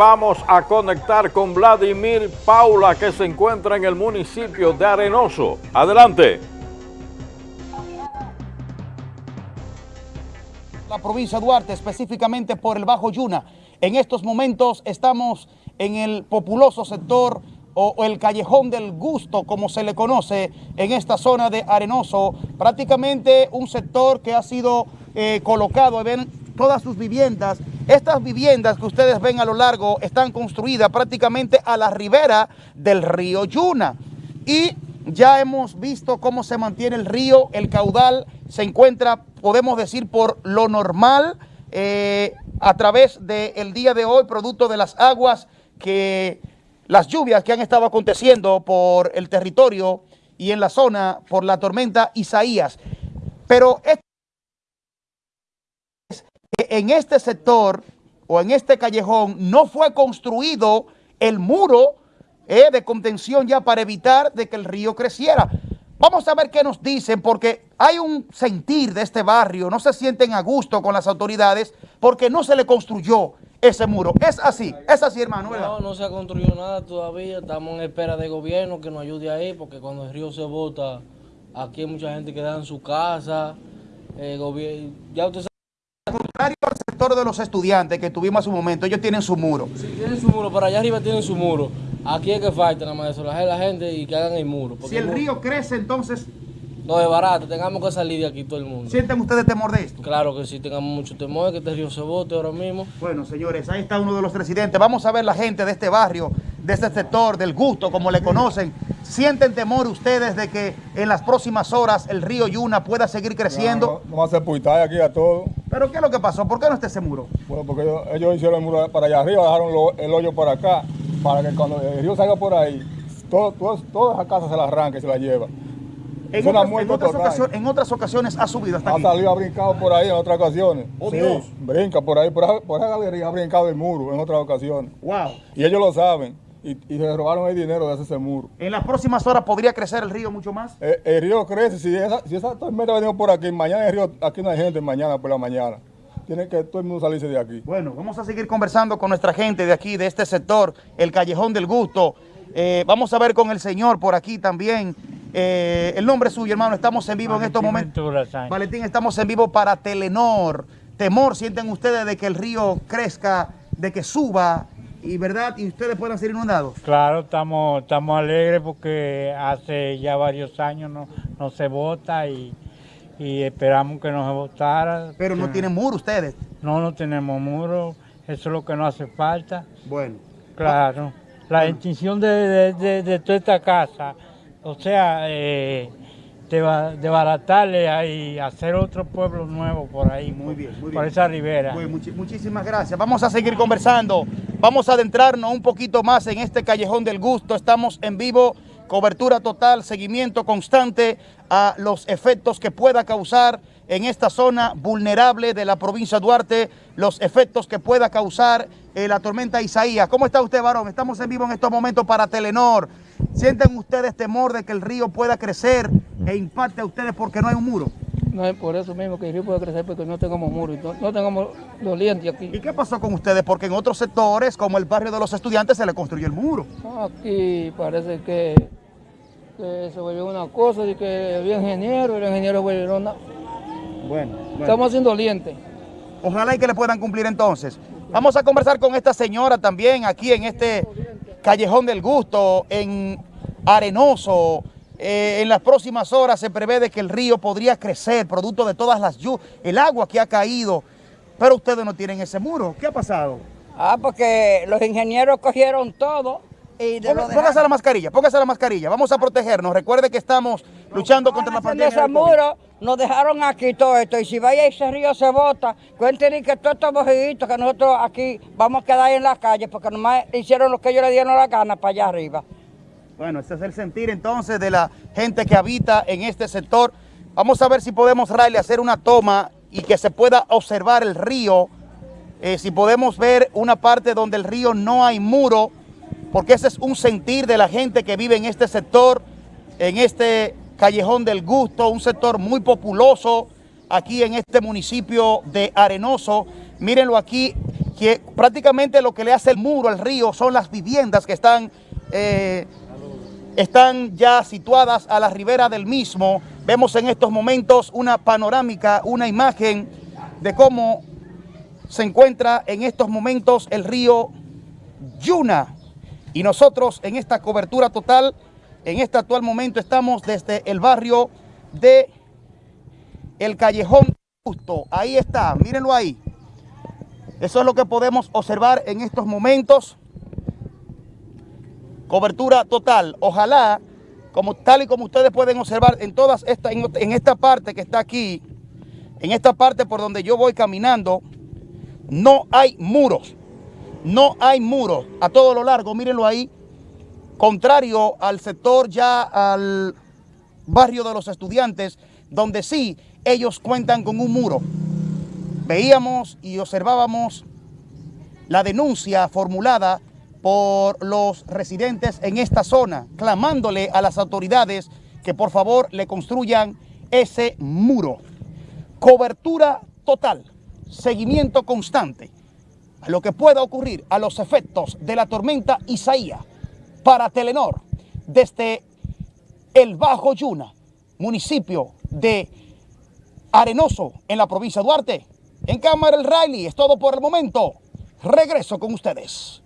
vamos a conectar con Vladimir Paula que se encuentra en el municipio de Arenoso. Adelante. La provincia de Duarte, específicamente por el Bajo Yuna. En estos momentos estamos en el populoso sector o, el callejón del gusto, como se le conoce en esta zona de Arenoso, prácticamente un sector que ha sido eh, colocado, ven todas sus viviendas. Estas viviendas que ustedes ven a lo largo están construidas prácticamente a la ribera del río Yuna. Y ya hemos visto cómo se mantiene el río, el caudal se encuentra, podemos decir, por lo normal, eh, a través del día de hoy, producto de las aguas que las lluvias que han estado aconteciendo por el territorio y en la zona por la tormenta Isaías. Pero en este sector o en este callejón no fue construido el muro eh, de contención ya para evitar de que el río creciera. Vamos a ver qué nos dicen, porque hay un sentir de este barrio, no se sienten a gusto con las autoridades, porque no se le construyó ese muro. Es así, es así, hermano, No, no se ha construido nada todavía. Estamos en espera de gobierno que nos ayude ahí, porque cuando el río se bota, aquí hay mucha gente que da en su casa. Eh, ya usted sabe. Contrario al sector de los estudiantes que tuvimos hace un momento, ellos tienen su muro. Sí, tienen su muro, pero allá arriba tienen su muro. Aquí es que falta nada más eso, la gente y que hagan el muro. Si el, río crece, entonces no es barato, tengamos que salir de aquí todo el mundo. ¿Sienten ustedes temor de esto? Claro que sí, tengamos mucho temor de que este río se bote ahora mismo. Bueno, señores, ahí está uno de los residentes. Vamos a ver la gente de este barrio, de este sector, del gusto, como le conocen. ¿Sienten temor ustedes de que en las próximas horas el río Yuna pueda seguir creciendo? No, va a ser aquí a todo. ¿Pero qué es lo que pasó? ¿Por qué no está ese muro? Bueno, porque ellos, hicieron el muro para allá arriba, dejaron el hoyo por acá, para que cuando el río salga por ahí, todo, todas las casas se las arranque y se las lleva. En, otras, ocasiones, en otras ocasiones ha subido hasta aquí. Ha salido, ha brincado por ahí en otras ocasiones. Oh, Dios. Brinca por ahí, por, esa galería ha brincado el muro en otras ocasiones. Wow. Y ellos lo saben. Y, se robaron el dinero de ese muro. ¿En las próximas horas podría crecer el río mucho más? Eh, el, río crece. Si esa, si esa tormenta venimos por aquí, mañana el río, aquí no hay gente, mañana por la mañana. Tiene que todo el mundo salirse de aquí. Bueno, vamos a seguir conversando con nuestra gente de aquí, de este sector, el Callejón del Gusto. Eh, vamos a ver con el señor por aquí también. Eh, el nombre suyo, hermano. Estamos en vivo en estos momentos. Valentín, estamos en vivo para Telenor. Temor sienten ustedes de que el río crezca, de que suba y verdad y ustedes puedan ser inundados. Claro, estamos, estamos alegres porque hace ya varios años no, no se vota y, esperamos que no se votara. Pero no tienen muro ustedes. No, no tenemos muro. Eso es lo que no hace falta. Bueno. Claro. La intención de, de toda esta casa o sea, eh, desbaratarle y hacer otro pueblo nuevo por ahí, muy bien, por esa ribera. muchísimas gracias. Vamos a seguir conversando, vamos a adentrarnos un poquito más en este Callejón del Gusto. Estamos en vivo, cobertura total, seguimiento constante a los efectos que pueda causar en esta zona vulnerable de la provincia de Duarte, los efectos que pueda causar eh, la tormenta Isaías. ¿Cómo está usted, varón? Estamos en vivo en estos momentos para Telenor. ¿Sienten ustedes temor de que el río pueda crecer e impacte a ustedes porque no hay un muro? No es por eso mismo que el río puede crecer porque no tengamos muro, no, no tengamos dolientes aquí. ¿Y qué pasó con ustedes? Porque en otros sectores, como el barrio de los estudiantes, se le construyó el muro. Aquí parece que, se volvió una cosa de que había ingeniero y los ingenieros volvieron bueno, Estamos haciendo dolientes. Ojalá y que le puedan cumplir entonces. Vamos a conversar con esta señora también aquí en este Callejón del Gusto, en Arenoso. Eh, en las próximas horas se prevé de que el río podría crecer producto de todas las lluvias, el agua que ha caído. Pero ustedes no tienen ese muro. ¿Qué ha pasado? Ah, porque los ingenieros cogieron todo y Póngase la mascarilla, póngase la mascarilla. Vamos a protegernos. Recuerde que estamos luchando contra la pandemia. ese muro nos dejaron aquí todo esto. Y si vaya ese río se bota, cuenten que todos estos bojitos que nosotros aquí vamos a quedar en la calle porque nomás hicieron lo que ellos le dieron la gana para allá arriba. Bueno, ese es el sentir entonces de la gente que habita en este sector. Vamos a ver si podemos, Riley, hacer una toma y que se pueda observar el río. Eh, si podemos ver una parte donde el río no hay muro, porque ese es un sentir de la gente que vive en este sector, en este Callejón del Gusto, un sector muy populoso aquí en este municipio de Arenoso. Mírenlo aquí, que prácticamente lo que le hace el muro al río son las viviendas que están, eh, están ya situadas a la ribera del mismo. Vemos en estos momentos una panorámica, una imagen de cómo se encuentra en estos momentos el río Yuna. Y nosotros en esta cobertura total, en este actual momento estamos desde el barrio de El Callejón Justo. Ahí está, mírenlo ahí. Eso es lo que podemos observar en estos momentos. Cobertura total. Ojalá, como, tal y como ustedes pueden observar en todas esta, en, en esta parte que está aquí, en esta parte por donde yo voy caminando, no hay muros. No hay muros a todo lo largo, mírenlo ahí. Contrario al sector ya al barrio de los estudiantes, donde sí ellos cuentan con un muro. Veíamos y observábamos la denuncia formulada por los residentes en esta zona, clamándole a las autoridades que por favor le construyan ese muro. Cobertura total, seguimiento constante a lo que pueda ocurrir a los efectos de la tormenta Isaías para Telenor desde el Bajo Yuna, municipio de Arenoso en la provincia de Duarte. En cámara el Riley, es todo por el momento. Regreso con ustedes.